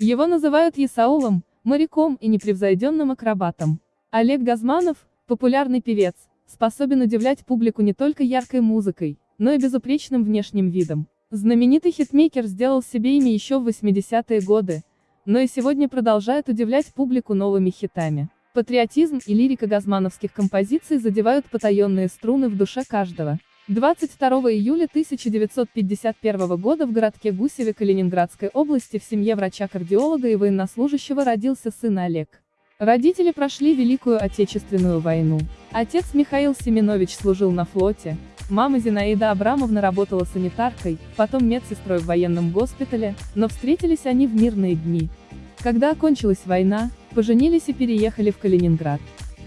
Его называют Есаулом, моряком и непревзойденным акробатом. Олег Газманов, популярный певец, способен удивлять публику не только яркой музыкой, но и безупречным внешним видом. Знаменитый хитмейкер сделал себе имя еще в 80-е годы, но и сегодня продолжает удивлять публику новыми хитами. Патриотизм и лирика газмановских композиций задевают потаенные струны в душе каждого. 22 июля 1951 года в городке Гусеве Калининградской области в семье врача-кардиолога и военнослужащего родился сын Олег. Родители прошли Великую Отечественную войну. Отец Михаил Семенович служил на флоте, мама Зинаида Абрамовна работала санитаркой, потом медсестрой в военном госпитале, но встретились они в мирные дни. Когда окончилась война, поженились и переехали в Калининград.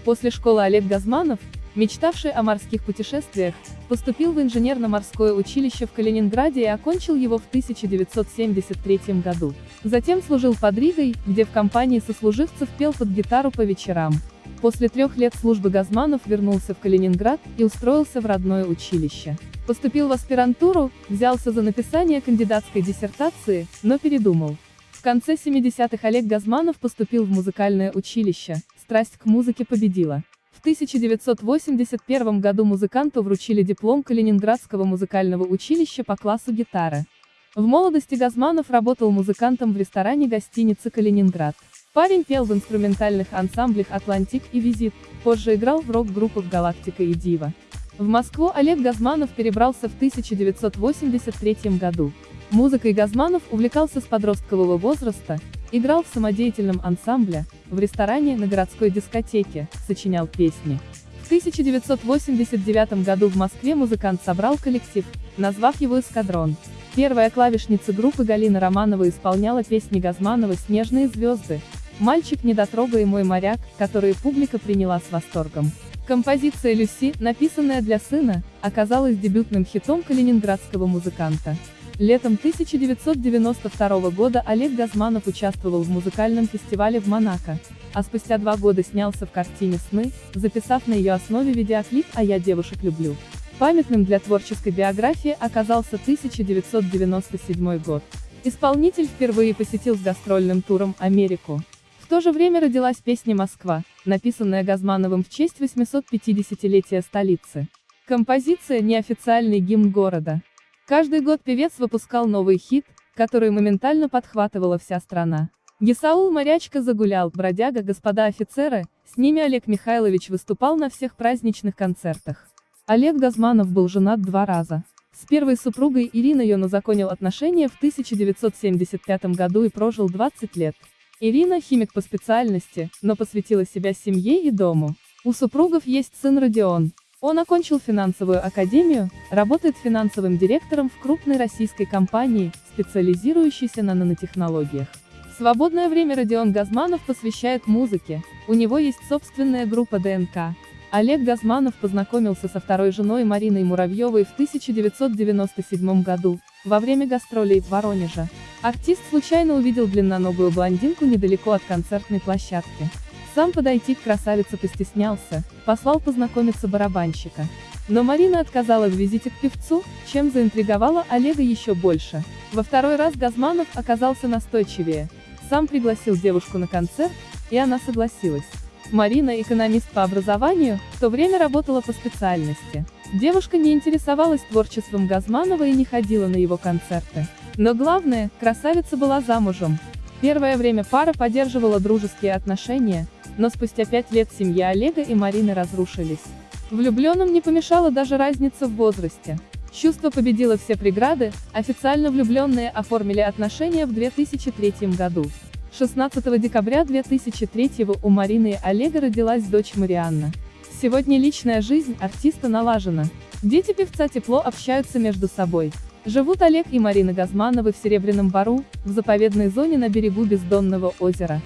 После школы Олег Газманов, мечтавший о морских путешествиях, поступил в инженерно-морское училище в Калининграде и окончил его в 1973 году. Затем служил под Ригой, где в компании сослуживцев пел под гитару по вечерам. После трех лет службы Газманов вернулся в Калининград и устроился в родное училище. Поступил в аспирантуру, взялся за написание кандидатской диссертации, но передумал. В конце 70-х Олег Газманов поступил в музыкальное училище, страсть к музыке победила. В 1981 году музыканту вручили диплом Калининградского музыкального училища по классу гитары. В молодости Газманов работал музыкантом в ресторане гостиницы «Калининград». Парень пел в инструментальных ансамблях «Атлантик» и «Визит», позже играл в рок-группах «Галактика» и «Дива». В Москву Олег Газманов перебрался в 1983 году. Музыкой Газманов увлекался с подросткового возраста, играл в самодеятельном ансамбле, в ресторане на городской дискотеке, сочинял песни. В 1989 году в Москве музыкант собрал коллектив, назвав его «Эскадрон». Первая клавишница группы Галина Романова исполняла песни Газманова «Снежные звезды», «Мальчик недотрога» и «Мой моряк», которые публика приняла с восторгом. Композиция «Люси», написанная для сына, оказалась дебютным хитом калининградского музыканта. Летом 1992 года Олег Газманов участвовал в музыкальном фестивале в Монако, а спустя два года снялся в картине «Сны», записав на ее основе видеоклип «А я девушек люблю». Памятным для творческой биографии оказался 1997 год. Исполнитель впервые посетил с гастрольным туром Америку. В то же время родилась песня «Москва», написанная Газмановым в честь 850-летия столицы. Композиция – неофициальный гимн города. Каждый год певец выпускал новый хит, который моментально подхватывала вся страна. Гесаул Морячка загулял, бродяга, господа офицеры, с ними Олег Михайлович выступал на всех праздничных концертах. Олег Газманов был женат два раза. С первой супругой Ириной он узаконил отношения в 1975 году и прожил 20 лет. Ирина – химик по специальности, но посвятила себя семье и дому. У супругов есть сын Родион, он окончил финансовую академию, работает финансовым директором в крупной российской компании, специализирующейся на нанотехнологиях. Свободное время Родион Газманов посвящает музыке, у него есть собственная группа ДНК. Олег Газманов познакомился со второй женой Мариной Муравьевой в 1997 году, во время гастролей в Воронеже. Артист случайно увидел длинноногую блондинку недалеко от концертной площадки. Сам подойти к красавице постеснялся, послал познакомиться барабанщика. Но Марина отказала в визите к певцу, чем заинтриговала Олега еще больше. Во второй раз Газманов оказался настойчивее. Сам пригласил девушку на концерт, и она согласилась. Марина экономист по образованию, в то время работала по специальности. Девушка не интересовалась творчеством Газманова и не ходила на его концерты. Но главное, красавица была замужем. Первое время пара поддерживала дружеские отношения, но спустя пять лет семья Олега и Марины разрушились. Влюбленным не помешала даже разница в возрасте. Чувство победило все преграды, официально влюбленные оформили отношения в 2003 году. 16 декабря 2003 у Марины и Олега родилась дочь Марианна. Сегодня личная жизнь артиста налажена. Дети певца тепло общаются между собой. Живут Олег и Марина Газмановы в Серебряном Бару, в заповедной зоне на берегу Бездонного озера.